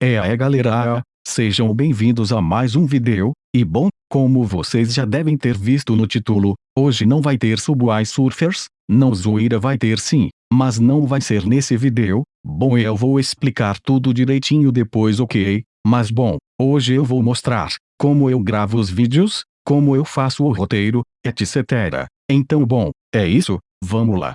É aí galera, sejam bem-vindos a mais um vídeo, e bom, como vocês já devem ter visto no título, hoje não vai ter Subway Surfers, não zoeira vai ter sim, mas não vai ser nesse vídeo, bom eu vou explicar tudo direitinho depois ok, mas bom, hoje eu vou mostrar, como eu gravo os vídeos, como eu faço o roteiro, etc. Então bom, é isso, vamos lá.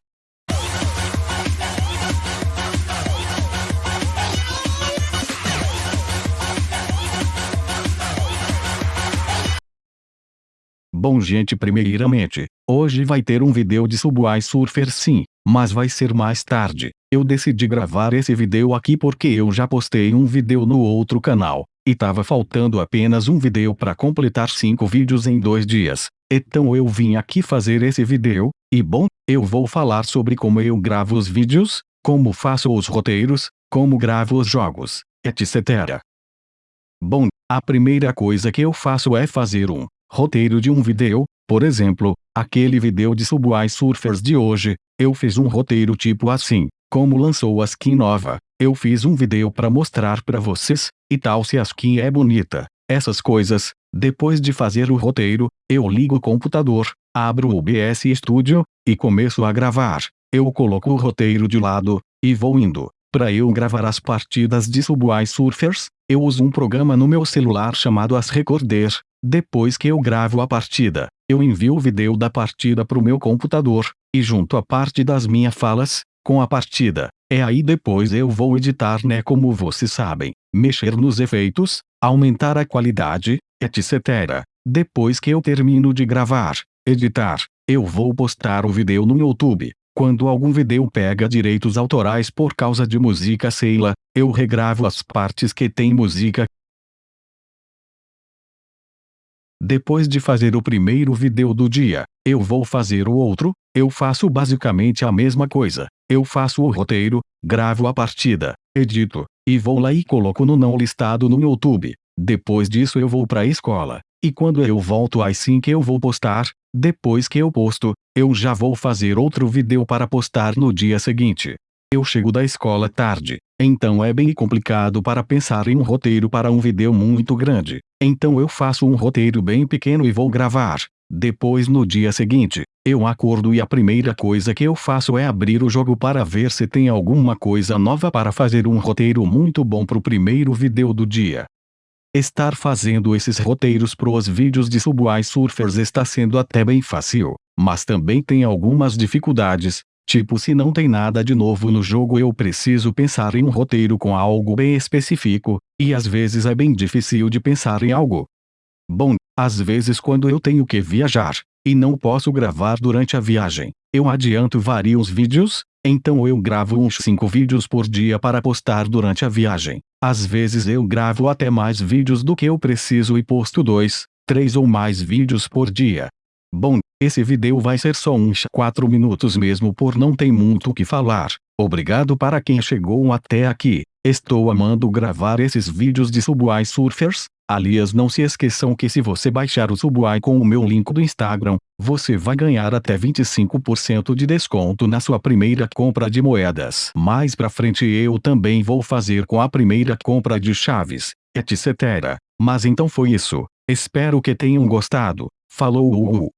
Bom gente primeiramente, hoje vai ter um vídeo de Subway Surfer sim, mas vai ser mais tarde. Eu decidi gravar esse vídeo aqui porque eu já postei um vídeo no outro canal, e tava faltando apenas um vídeo para completar 5 vídeos em dois dias. Então eu vim aqui fazer esse vídeo, e bom, eu vou falar sobre como eu gravo os vídeos, como faço os roteiros, como gravo os jogos, etc. Bom, a primeira coisa que eu faço é fazer um roteiro de um vídeo, por exemplo, aquele vídeo de Subway Surfers de hoje, eu fiz um roteiro tipo assim, como lançou a skin nova, eu fiz um vídeo para mostrar para vocês, e tal se a skin é bonita, essas coisas, depois de fazer o roteiro, eu ligo o computador, abro o OBS Studio, e começo a gravar, eu coloco o roteiro de lado, e vou indo. Para eu gravar as partidas de Subway Surfers, eu uso um programa no meu celular chamado As Recorder, depois que eu gravo a partida, eu envio o vídeo da partida para o meu computador, e junto a parte das minhas falas, com a partida. É aí depois eu vou editar né como vocês sabem, mexer nos efeitos, aumentar a qualidade, etc. Depois que eu termino de gravar, editar, eu vou postar o vídeo no YouTube. Quando algum vídeo pega direitos autorais por causa de música sei lá, eu regravo as partes que tem música, Depois de fazer o primeiro vídeo do dia, eu vou fazer o outro, eu faço basicamente a mesma coisa. Eu faço o roteiro, gravo a partida, edito, e vou lá e coloco no não listado no YouTube. Depois disso eu vou para a escola. E quando eu volto assim que eu vou postar, depois que eu posto, eu já vou fazer outro vídeo para postar no dia seguinte. Eu chego da escola tarde, então é bem complicado para pensar em um roteiro para um vídeo muito grande. Então eu faço um roteiro bem pequeno e vou gravar. Depois no dia seguinte, eu acordo e a primeira coisa que eu faço é abrir o jogo para ver se tem alguma coisa nova para fazer um roteiro muito bom para o primeiro vídeo do dia. Estar fazendo esses roteiros pros vídeos de Subway Surfers está sendo até bem fácil, mas também tem algumas dificuldades, Tipo se não tem nada de novo no jogo eu preciso pensar em um roteiro com algo bem específico, e às vezes é bem difícil de pensar em algo. Bom, às vezes quando eu tenho que viajar, e não posso gravar durante a viagem, eu adianto vários vídeos, então eu gravo uns 5 vídeos por dia para postar durante a viagem. Às vezes eu gravo até mais vídeos do que eu preciso e posto 2, 3 ou mais vídeos por dia. Bom, esse vídeo vai ser só uns 4 minutos mesmo por não tem muito o que falar. Obrigado para quem chegou até aqui. Estou amando gravar esses vídeos de Subway Surfers. Aliás não se esqueçam que se você baixar o Subway com o meu link do Instagram, você vai ganhar até 25% de desconto na sua primeira compra de moedas. Mais pra frente eu também vou fazer com a primeira compra de chaves, etc. Mas então foi isso. Espero que tenham gostado. Falou!